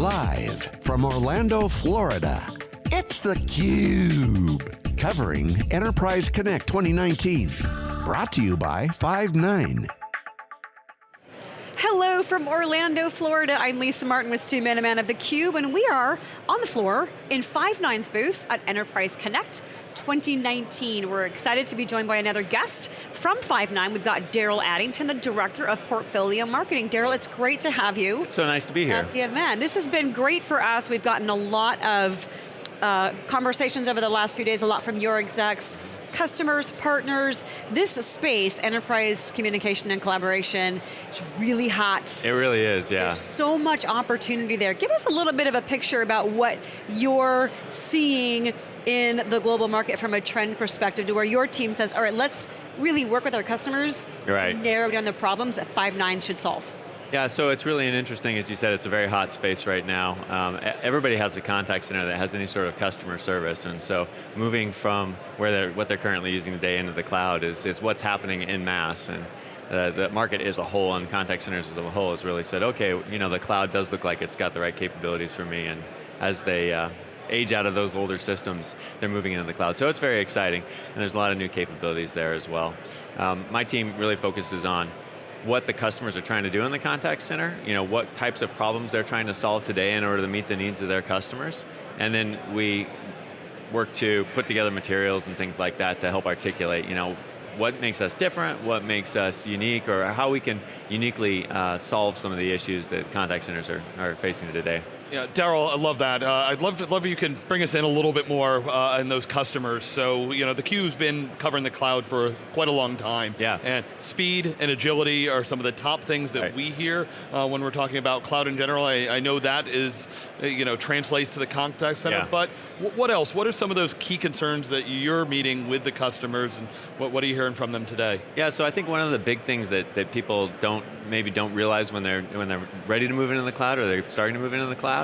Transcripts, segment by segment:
Live from Orlando, Florida, it's theCUBE. Covering Enterprise Connect 2019. Brought to you by Five9. Hello from Orlando, Florida. I'm Lisa Martin with Stu Miniman of theCUBE, and we are on the floor in Five9's booth at Enterprise Connect 2019. We're excited to be joined by another guest from Five9. We've got Daryl Addington, the Director of Portfolio Marketing. Daryl, it's great to have you. So nice to be here. At the event. This has been great for us. We've gotten a lot of uh, conversations over the last few days, a lot from your execs, customers, partners. This space, enterprise communication and collaboration, it's really hot. It really is, yeah. There's so much opportunity there. Give us a little bit of a picture about what you're seeing in the global market from a trend perspective to where your team says, all right, let's really work with our customers right. to narrow down the problems that Five9 should solve. Yeah, so it's really an interesting, as you said, it's a very hot space right now. Um, everybody has a contact center that has any sort of customer service, and so moving from where they're, what they're currently using today into the cloud is, is what's happening in mass. And uh, the market as a whole and contact centers as a whole has really said, okay, you know, the cloud does look like it's got the right capabilities for me, and as they uh, age out of those older systems, they're moving into the cloud. So it's very exciting, and there's a lot of new capabilities there as well. Um, my team really focuses on what the customers are trying to do in the contact center, you know, what types of problems they're trying to solve today in order to meet the needs of their customers, and then we work to put together materials and things like that to help articulate, you know, what makes us different, what makes us unique, or how we can uniquely uh, solve some of the issues that contact centers are, are facing today. Yeah, Daryl, I love that. Uh, I'd love, to, love if you can bring us in a little bit more uh, in those customers. So, you know, the theCUBE's been covering the cloud for quite a long time. Yeah. And speed and agility are some of the top things that right. we hear uh, when we're talking about cloud in general. I, I, know that is, uh, you know, translates to the contact center, yeah. but what else? What are some of those key concerns that you're meeting with the customers and what, what are you hearing from them today? Yeah, so I think one of the big things that, that people don't, maybe don't realize when they're, when they're ready to move into the cloud or they're starting to move into the cloud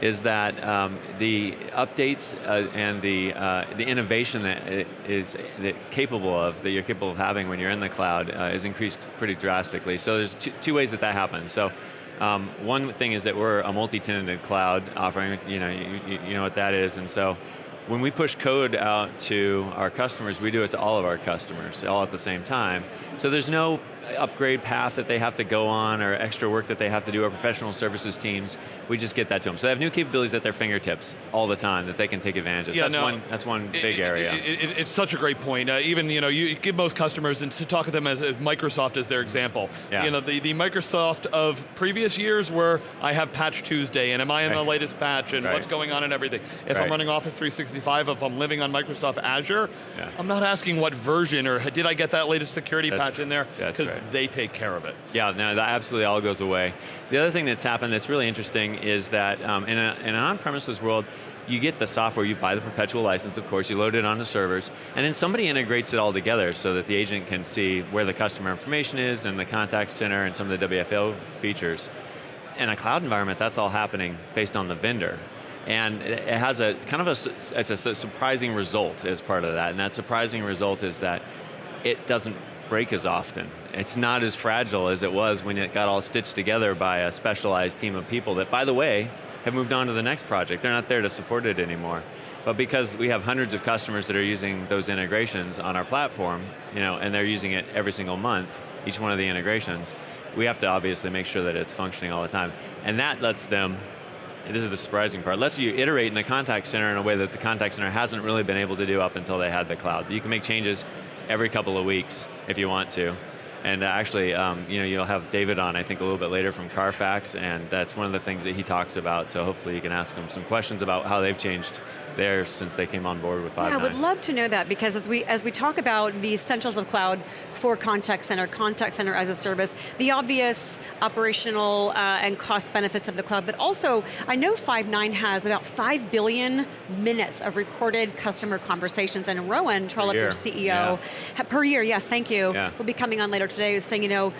is that um, the updates uh, and the, uh, the innovation that is that capable of, that you're capable of having when you're in the cloud uh, is increased pretty drastically. So there's two, two ways that that happens. So um, one thing is that we're a multi-tenanted cloud offering, you know, you, you know what that is, and so when we push code out to our customers, we do it to all of our customers, all at the same time. So there's no upgrade path that they have to go on or extra work that they have to do, our professional services teams, we just get that to them. So they have new capabilities at their fingertips all the time that they can take advantage of. Yeah, that's, no, one, that's one big it, area. It, it, it's such a great point. Uh, even, you know, you give most customers, and to talk to them as, as Microsoft as their example. Yeah. You know, the, the Microsoft of previous years where I have patch Tuesday, and am I in right. the latest patch, and right. what's going on and everything. If right. I'm running Office 365, if I'm living on Microsoft Azure, yeah. I'm not asking what version, or did I get that latest security that's, patch in there, because right. they take care of it. Yeah, no, that absolutely all goes away. The other thing that's happened that's really interesting is that um, in, a, in an on-premises world, you get the software, you buy the perpetual license, of course, you load it onto servers, and then somebody integrates it all together so that the agent can see where the customer information is and the contact center and some of the WFO features. In a cloud environment, that's all happening based on the vendor. And it has a kind of a, it's a surprising result as part of that, and that surprising result is that it doesn't break as often. It's not as fragile as it was when it got all stitched together by a specialized team of people that, by the way, have moved on to the next project. They're not there to support it anymore. But because we have hundreds of customers that are using those integrations on our platform, you know, and they're using it every single month, each one of the integrations, we have to obviously make sure that it's functioning all the time. And that lets them this is the surprising part, lets you iterate in the contact center in a way that the contact center hasn't really been able to do up until they had the cloud. You can make changes every couple of weeks if you want to. And actually, um, you know, you'll have David on, I think, a little bit later from Carfax, and that's one of the things that he talks about, so hopefully you can ask him some questions about how they've changed there since they came on board with Five9. Yeah, I would love to know that, because as we, as we talk about the essentials of cloud for contact center, contact center as a service, the obvious operational uh, and cost benefits of the cloud, but also, I know Five9 has about 5 billion minutes of recorded customer conversations, and Rowan Trollope, your CEO, yeah. per year, yes, thank you, yeah. will be coming on later today saying, you know,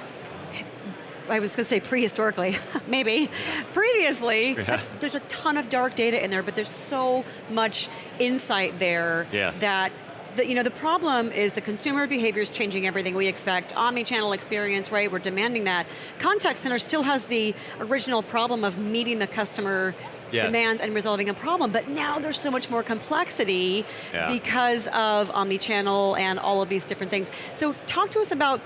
I was going to say prehistorically, maybe. Previously, yeah. there's a ton of dark data in there, but there's so much insight there yes. that the, you know, the problem is the consumer behavior is changing everything we expect. Omni-channel experience, right, we're demanding that. Contact center still has the original problem of meeting the customer Yes. demands and resolving a problem, but now there's so much more complexity Yeah. because of omni-channel and all of these different things. So talk to us about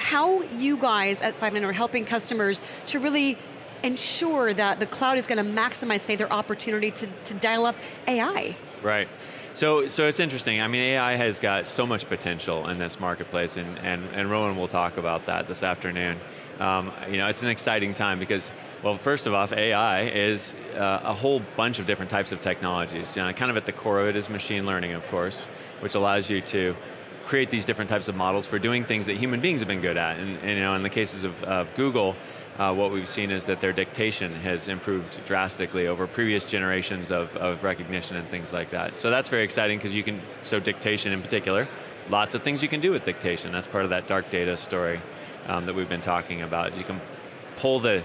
how you guys at Five9 are helping customers to really ensure that the cloud is going to maximize, say, their opportunity to, to dial up AI. Right. So, so it's interesting. I mean, AI has got so much potential in this marketplace, and, and, and Rowan will talk about that this afternoon. Um, you know, it's an exciting time because, well, first of all, AI is uh, a whole bunch of different types of technologies. You know, kind of at the core of it is machine learning, of course, which allows you to create these different types of models for doing things that human beings have been good at. And, and you know, in the cases of, of Google, uh, what we've seen is that their dictation has improved drastically over previous generations of, of recognition and things like that. So that's very exciting because you can, so dictation in particular, lots of things you can do with dictation. That's part of that dark data story um, that we've been talking about. You can pull the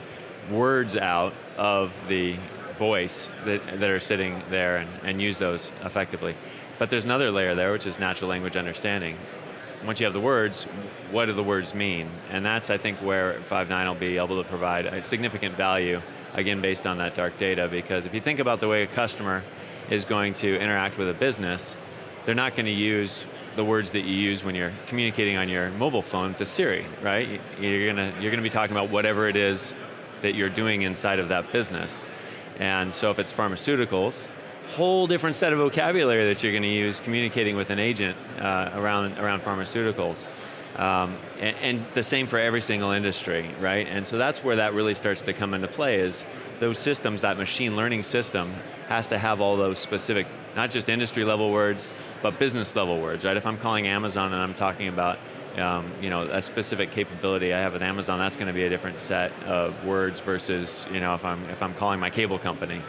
words out of the voice that, that are sitting there and, and use those effectively. But there's another layer there, which is natural language understanding. Once you have the words, what do the words mean? And that's, I think, where Five9 will be able to provide a significant value, again, based on that dark data, because if you think about the way a customer is going to interact with a business, they're not going to use the words that you use when you're communicating on your mobile phone to Siri, right? You're going to, you're going to be talking about whatever it is that you're doing inside of that business. And so if it's pharmaceuticals, whole different set of vocabulary that you're going to use communicating with an agent uh, around, around pharmaceuticals. Um, and, and, the same for every single industry, right? And so that's where that really starts to come into play is those systems, that machine learning system has to have all those specific, not just industry level words, but business level words, right? If I'm calling Amazon and I'm talking about um, you know, a specific capability I have with Amazon, that's going to be a different set of words versus, you know, if I'm, if I'm calling my cable company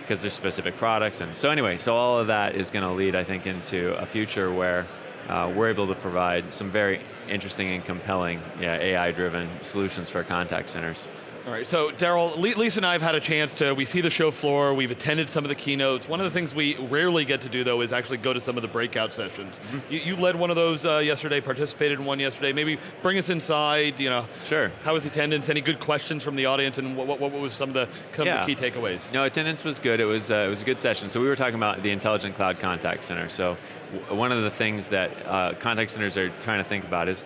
because there's specific products. And so anyway, so all of that is going to lead, I think, into a future where uh, we're able to provide some very interesting and compelling yeah, AI-driven solutions for contact centers. All right, so Daryl, Lisa and I have had a chance to, we see the show floor, we've attended some of the keynotes. One of the things we rarely get to do though is actually go to some of the breakout sessions. Mm -hmm. you, you, led one of those uh, yesterday, participated in one yesterday. Maybe bring us inside, you know. Sure. How was the attendance? Any good questions from the audience and what, what, what was some of the, some yeah. the key takeaways? No, attendance was good. It was, uh, it was a good session. So we were talking about the Intelligent Cloud Contact Center. So one of the things that uh, contact centers are trying to think about is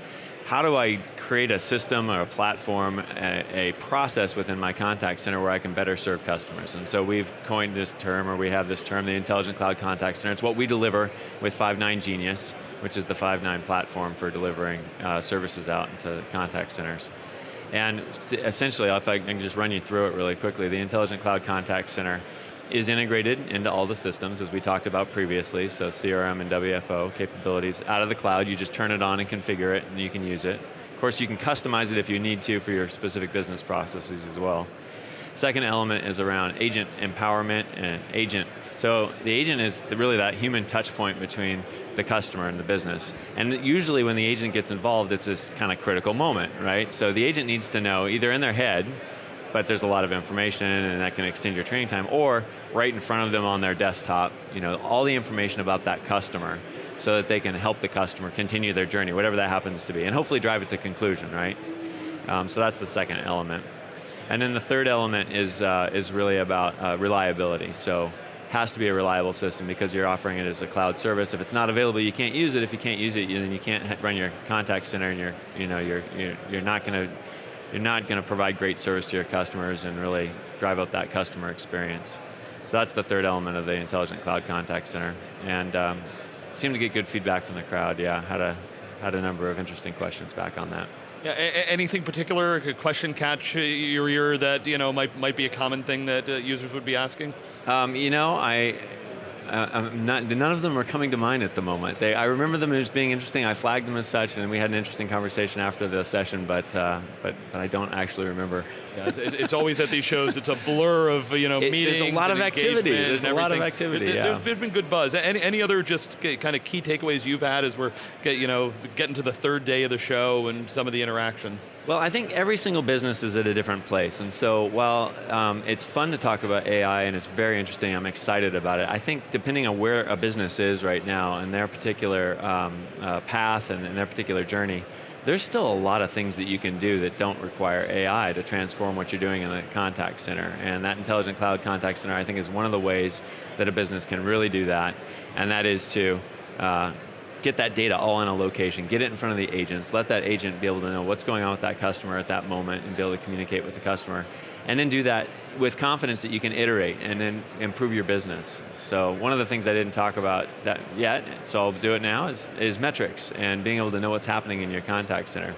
how do I create a system or a platform, a, a, process within my contact center where I can better serve customers? And so we've coined this term, or we have this term, the Intelligent Cloud Contact Center. It's what we deliver with Five9 Genius, which is the Five9 platform for delivering uh, services out into contact centers. And essentially, if I can just run you through it really quickly, the Intelligent Cloud Contact Center is integrated into all the systems as we talked about previously, so CRM and WFO capabilities out of the cloud, you just turn it on and configure it and you can use it. Of course you can customize it if you need to for your specific business processes as well. Second element is around agent empowerment and agent. So the agent is really that human touch point between the customer and the business. And usually when the agent gets involved, it's this kind of critical moment, right? So the agent needs to know, either in their head, but there's a lot of information and that can extend your training time, or right in front of them on their desktop, you know, all the information about that customer so that they can help the customer continue their journey, whatever that happens to be, and hopefully drive it to conclusion, right? Um, so that's the second element. And then the third element is, uh, is really about uh, reliability. So has to be a reliable system because you're offering it as a cloud service. If it's not available, you can't use it. If you can't use it, then you can't run your contact center and you're, you know, you're, you're, you're not going to you're not going to provide great service to your customers and really drive up that customer experience. So that's the third element of the Intelligent Cloud Contact Center. And um, seemed to get good feedback from the crowd, yeah. Had a, had a number of interesting questions back on that. Yeah, anything particular, a question catch your ear that you know might, might be a common thing that uh, users would be asking? Um, you know, I, uh, not, none of them are coming to mind at the moment. They, I remember them as being interesting. I flagged them as such, and we had an interesting conversation after the session. But uh, but but I don't actually remember. Yeah, it's, it's, always at these shows. It's a blur of you know it, meetings. There's a lot of activity. There's a lot of activity. There, yeah. there's, been good buzz. Any, any other just kind of key takeaways you've had as we're get, you know getting to the third day of the show and some of the interactions? Well, I think every single business is at a different place, and so while um, it's fun to talk about AI and it's very interesting, I'm excited about it. I think depending on where a business is right now and their particular um, uh, path and, and their particular journey, there's still a lot of things that you can do that don't require AI to transform what you're doing in the contact center. And that intelligent cloud contact center, I think, is one of the ways that a business can really do that. And that is to uh, get that data all in a location, get it in front of the agents, let that agent be able to know what's going on with that customer at that moment and be able to communicate with the customer. And then do that with confidence that you can iterate and then improve your business. So one of the things I didn't talk about that yet, so I'll do it now, is, is metrics and being able to know what's happening in your contact center.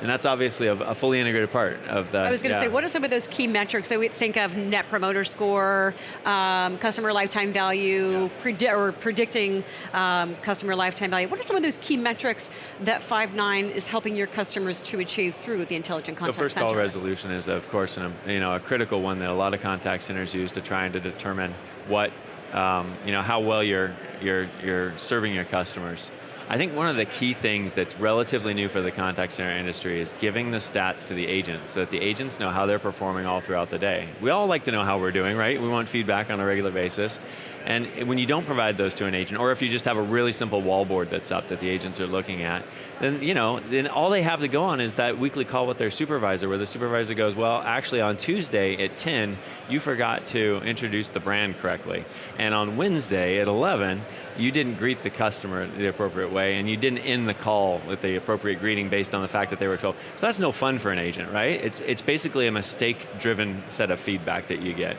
And that's obviously a, a, fully integrated part of the. I was going to yeah. say, what are some of those key metrics? So we think of net promoter score, um, customer lifetime value, yeah. predi or predicting um, customer lifetime value. What are some of those key metrics that Five9 is helping your customers to achieve through the intelligent contact so first center? call resolution is, of course, an, you know, a critical one that a lot of contact centers use to trying to determine what, um, you know, how well you're, you're, you're serving your customers. I think one of the key things that's relatively new for the contact center industry is giving the stats to the agents so that the agents know how they're performing all throughout the day. We all like to know how we're doing, right? We want feedback on a regular basis. And when you don't provide those to an agent, or if you just have a really simple wallboard that's up that the agents are looking at, then you know, then all they have to go on is that weekly call with their supervisor where the supervisor goes, well, actually on Tuesday at 10, you forgot to introduce the brand correctly. And on Wednesday at 11, you didn't greet the customer the appropriate way and you didn't end the call with the appropriate greeting based on the fact that they were told. So that's no fun for an agent, right? It's, it's basically a mistake-driven set of feedback that you get.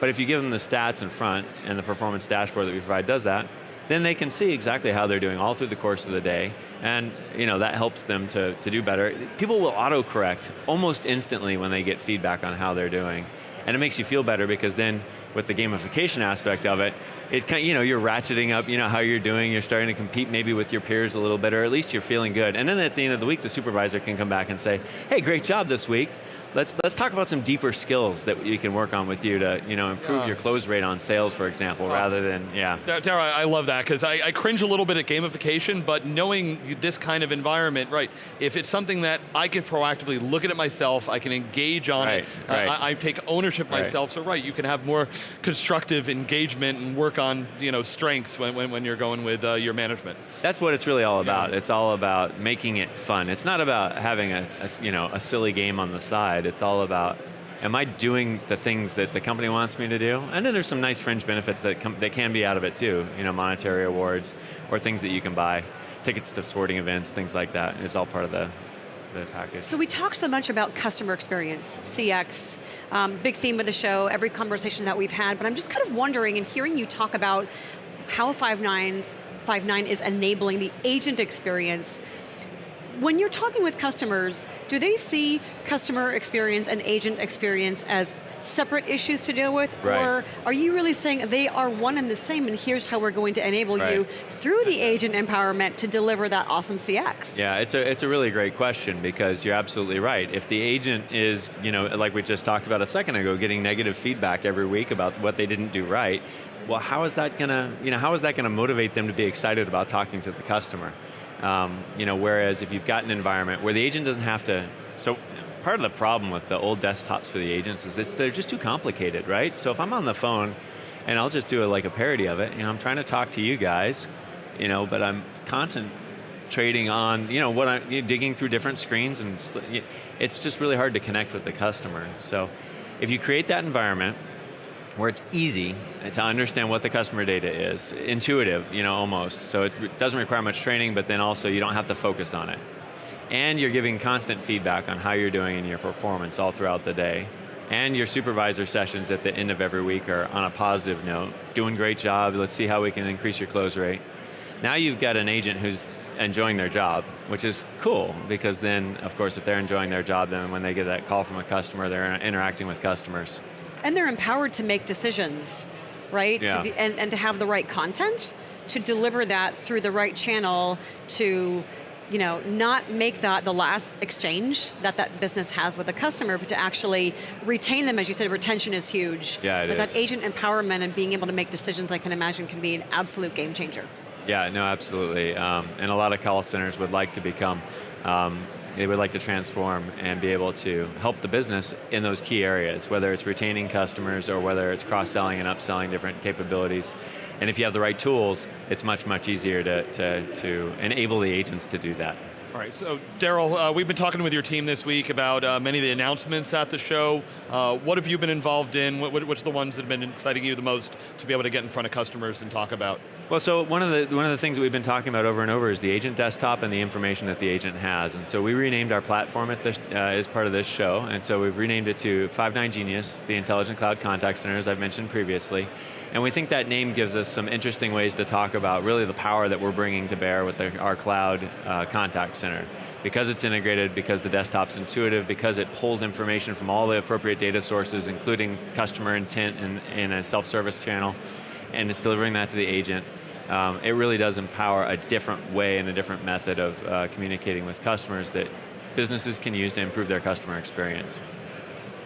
But if you give them the stats in front, and the performance dashboard that we provide does that, then they can see exactly how they're doing all through the course of the day, and you know, that helps them to, to do better. People will auto-correct almost instantly when they get feedback on how they're doing. And it makes you feel better because then with the gamification aspect of it, it you know, you're ratcheting up you know, how you're doing, you're starting to compete maybe with your peers a little bit, or at least you're feeling good. And then at the end of the week, the supervisor can come back and say, hey, great job this week let's let's talk about some deeper skills that you can work on with you to you know improve uh, your close rate on sales, for example, uh, rather than yeah. Dara, I love that because I, I, cringe a little bit at gamification, but knowing this kind of environment, right? If it's something that I can proactively look at it myself, I can engage on right, it. Right. I, I, take ownership right. myself. So right, you can have more constructive engagement and work on you know strengths when when, when you're going with uh, your management. That's what it's really all about. Yeah. It's all about making it fun. It's not about having a, a you know a silly game on the side side. It's all about, am I doing the things that the company wants me to do? And then there's some nice fringe benefits that, that can be out of it too, you know, monetary awards, or things that you can buy, tickets to sporting events, things like that. It's all part of the, package. So we talk so much about customer experience, CX, um, big theme of the show, every conversation that we've had, but I'm just kind of wondering and hearing you talk about how Five9's Five9 is enabling the agent experience when you're talking with customers, do they see customer experience and agent experience as separate issues to deal with? Right. Or are you really saying they are one and the same and here's how we're going to enable right. you through the agent empowerment to deliver that awesome CX? Yeah, it's a, it's a really great question because you're absolutely right. If the agent is, you know, like we just talked about a second ago, getting negative feedback every week about what they didn't do right, well how is that going to, you know, how is that going to motivate them to be excited about talking to the customer? Um, you know, whereas if you've got an environment where the agent doesn't have to, so part of the problem with the old desktops for the agents is they're just too complicated, right? So if I'm on the phone, and I'll just do a, like a parody of it, you know, I'm trying to talk to you guys, you know, but I'm concentrating on, you know, what I'm you know, digging through different screens and it's just really hard to connect with the customer. So if you create that environment where it's easy to understand what the customer data is, intuitive, you know, almost. So it doesn't require much training, but then also you don't have to focus on it. And you're giving constant feedback on how you're doing in your performance all throughout the day. And your supervisor sessions at the end of every week are on a positive note. Doing great job, let's see how we can increase your close rate. Now you've got an agent who's enjoying their job, which is cool, because then, of course, if they're enjoying their job, then when they get that call from a customer, they're interacting with customers. And they're empowered to make decisions, right? Yeah. Be, and, and to have the right content to deliver that through the right channel to you know, not make that the last exchange that that business has with a customer, but to actually retain them, as you said, retention is huge. Yeah, it but is. that agent empowerment and being able to make decisions, I can imagine, can be an absolute game changer. Yeah, no, absolutely. Um, and a lot of call centers would like to become um, they would like to transform and be able to help the business in those key areas, whether it's retaining customers or whether it's cross-selling and upselling different capabilities. And if you have the right tools, it's much, much easier to, to, to enable the agents to do that. All right, so Daryl, uh, we've been talking with your team this week about uh, many of the announcements at the show. Uh, what have you been involved in? What, which are the ones that have been exciting you the most to be able to get in front of customers and talk about? Well, so one of the one of the things that we've been talking about over and over is the agent desktop and the information that the agent has. And so we renamed our platform at this, uh, as part of this show, and so we've renamed it to Five9 Genius, the Intelligent Cloud Contact Center, as I've mentioned previously. And we think that name gives us some interesting ways to talk about really the power that we're bringing to bear with the, our cloud uh, contact center. Because it's integrated, because the desktop's intuitive, because it pulls information from all the appropriate data sources, including customer intent in, in a self-service channel, and it's delivering that to the agent. Um, it really does empower a different way and a different method of uh, communicating with customers that businesses can use to improve their customer experience.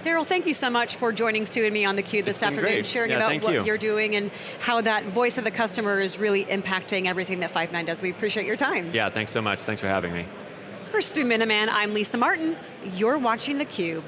Daryl, thank you so much for joining Stu and me on theCUBE this afternoon, great. sharing yeah, about what you. are doing and how that voice of the customer is really impacting everything that Five9 does. We appreciate your time. Yeah, thanks so much. Thanks for having me. For Stu Miniman, I'm Lisa Martin. You're watching theCUBE.